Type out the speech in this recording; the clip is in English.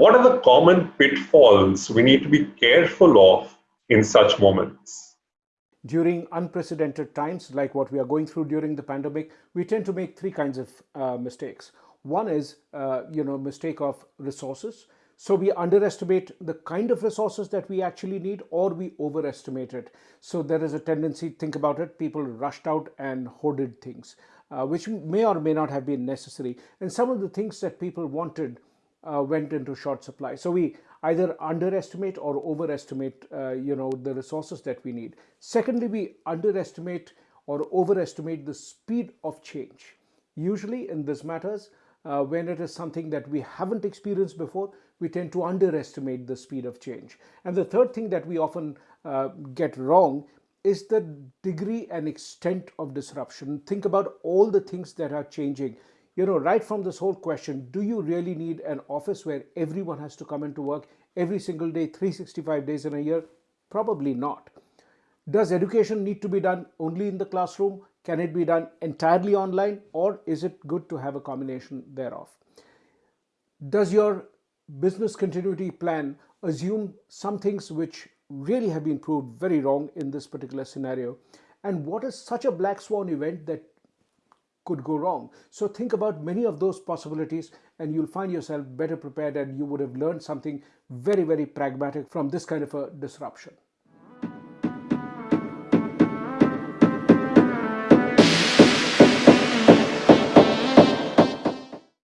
what are the common pitfalls we need to be careful of in such moments? During unprecedented times like what we are going through during the pandemic, we tend to make three kinds of uh, mistakes. One is, uh, you know, mistake of resources. So we underestimate the kind of resources that we actually need or we overestimate it. So there is a tendency, think about it, people rushed out and hoarded things, uh, which may or may not have been necessary. And some of the things that people wanted uh, went into short supply. So we either underestimate or overestimate, uh, you know, the resources that we need. Secondly, we underestimate or overestimate the speed of change. Usually in these matters, uh, when it is something that we haven't experienced before, we tend to underestimate the speed of change. And the third thing that we often uh, get wrong is the degree and extent of disruption. Think about all the things that are changing you know, right from this whole question, do you really need an office where everyone has to come into work every single day, 365 days in a year? Probably not. Does education need to be done only in the classroom? Can it be done entirely online or is it good to have a combination thereof? Does your business continuity plan assume some things which really have been proved very wrong in this particular scenario? And what is such a black swan event that could go wrong. So think about many of those possibilities and you'll find yourself better prepared and you would have learned something very, very pragmatic from this kind of a disruption.